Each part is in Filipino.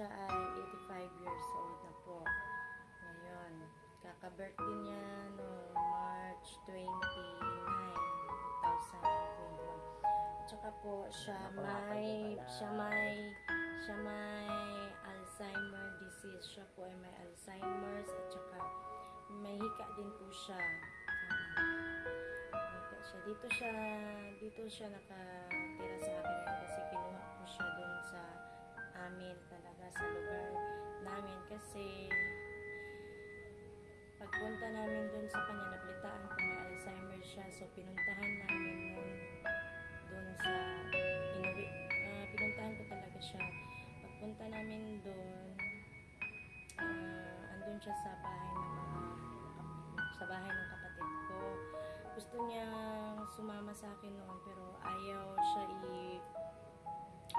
Siya ay 85 years old na po. Ngayon, kaka-birthday niya no March 29, 2021. Tsaka po siya may siya may siya may Alzheimer disease. Siya po ay may Alzheimer's at saka may hika din po siya. Hika siya. Dito siya dito siya nakatira sa akin kasi kinuha ko siya doon sa amin talaga sa lugar namin. Kasi pagpunta namin doon sa kanya nablitaan ko may Alzheimer siya. So pinuntahan namin noon doon sa inuwi ah, pinuntahan ko talaga siya. Pagpunta namin doon ah, andun siya sa bahay ng mga sa bahay ng kapatid ko. Gusto niya sumama sa akin noon pero ayaw siya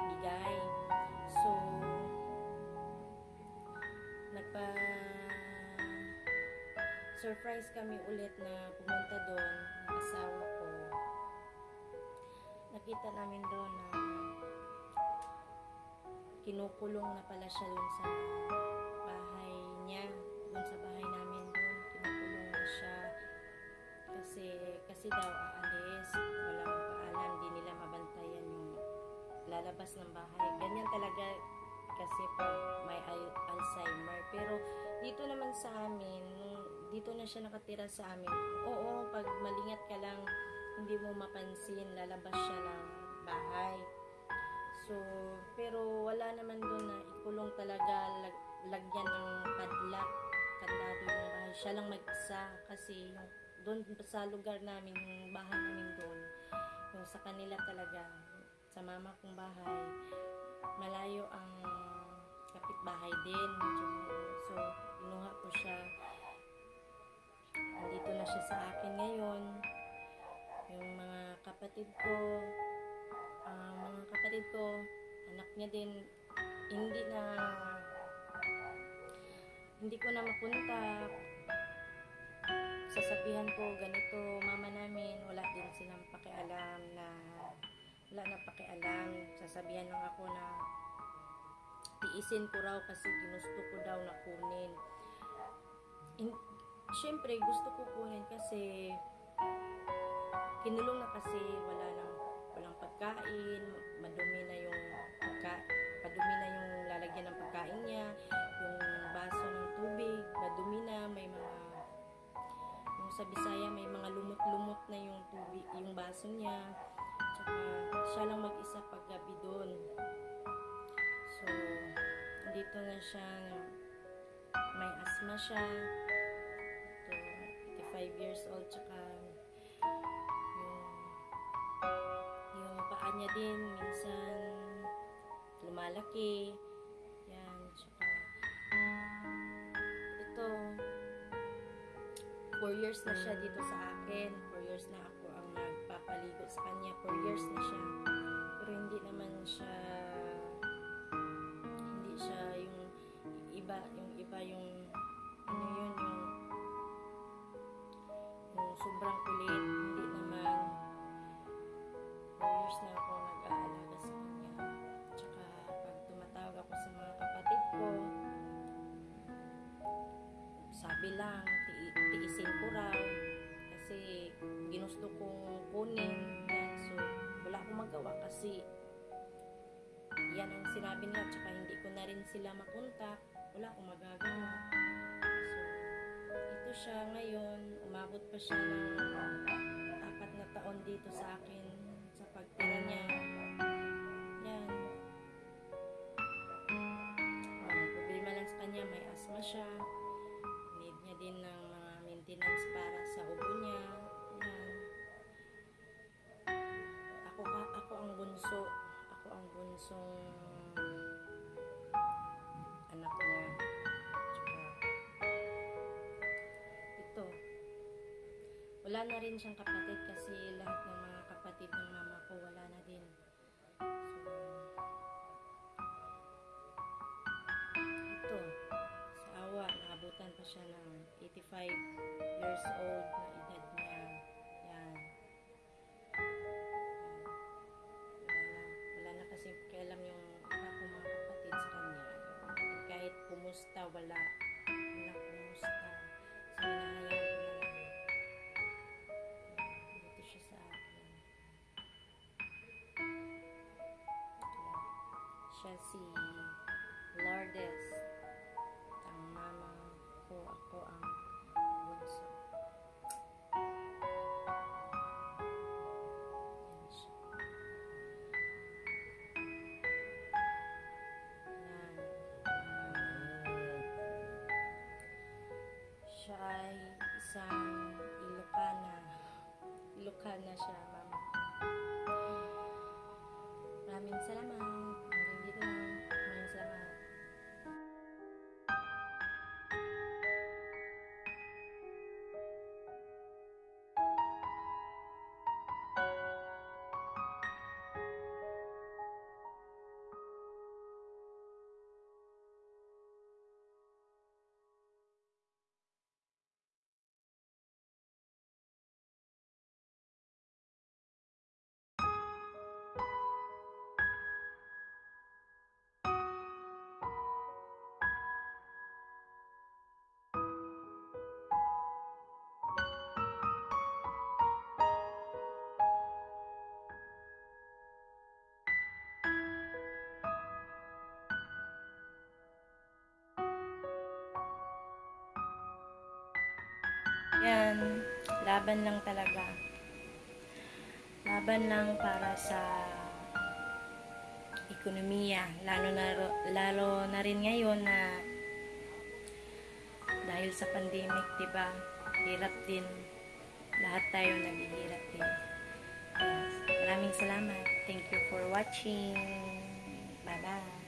ibigay so nagpa surprise kami ulit na pumunta doon ng asawa ko. Nakita namin doon na kinukulong na pala siya doon sa bahay niya doon sa bahay namin doon kinukulong na siya. Kasi kasi daw aalis walang lalabas ng bahay. Ganyan talaga kasi pag may al- Alzheimer. Pero dito naman sa amin dito na siya nakatira sa amin. Oo pag malingat ka lang hindi mo mapansin lalabas siya ng bahay. So pero wala naman doon na ikulong talaga lag, lagyan ng padlock kandado yung bahay. Siya lang mag-isa kasi yung doon sa lugar namin yung bahay namin doon yung sa kanila talaga sa mama kong bahay. Malayo ang kapitbahay din. So inuha ko siya. Andito na siya sa akin ngayon. Yung mga kapatid ko ah, mga kapatid ko anak niya din hindi na hindi ko na mapunta. Sasabihan ko ganito mama namin wala din silang pakialam na wala na pakialam. Sasabihan lang ako na tiisin ko raw kasi ginusto ko daw na kunin. In, syempre gusto ko kunin kasi kinulong na kasi wala nang walang pagkain madumi na yung pagka, padumi na yung lalagyan ng pagkain niya dito na siya. May asthma siya. Ito 85 years old tsaka yung yung paa niya din minsan lumalaki. Yan tsaka ito 4 years na siya dito sa akin. 4 years na ako ang nagpapaligo sa kanya. 4 years na siya. Pero hindi naman siya sabi lang ti- tiisin ko raw kasi ginusto kong kunin yan. So wala akong magawa kasi yan ang sinabi nila tsaka hindi ko na rin sila makontak wala akong magagawa. So ito siya ngayon. Umabot pa siya ng apat na taon dito sa akin bunso ako ang bunsong anak niya. Tsaka, ito. Wala na rin siyang kapatid kasi kumusta, wala. Wala kumusta. So, na lang. Dito siya sa akin. Siya si Lourdes. Ang mama ko, ako ang ay isang Ilocana. Ilocana siya, mama. Maraming salamat. Yan, laban lang talaga. Laban lang para sa ekonomiya, lalo na lalo na rin ngayon na dahil sa pandemic, 'di ba? Hirap din. Lahat tayo naghihirap din. Maraming salamat. Thank you for watching. Bye-bye.